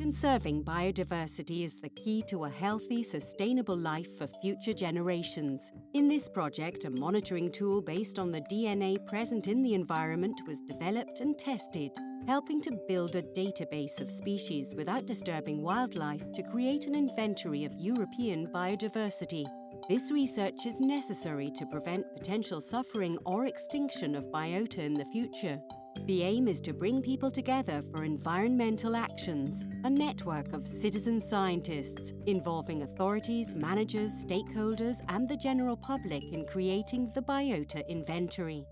Conserving biodiversity is the key to a healthy, sustainable life for future generations. In this project, a monitoring tool based on the DNA present in the environment was developed and tested, helping to build a database of species without disturbing wildlife to create an inventory of European biodiversity. This research is necessary to prevent potential suffering or extinction of biota in the future. The aim is to bring people together for environmental actions, a network of citizen scientists involving authorities, managers, stakeholders and the general public in creating the biota inventory.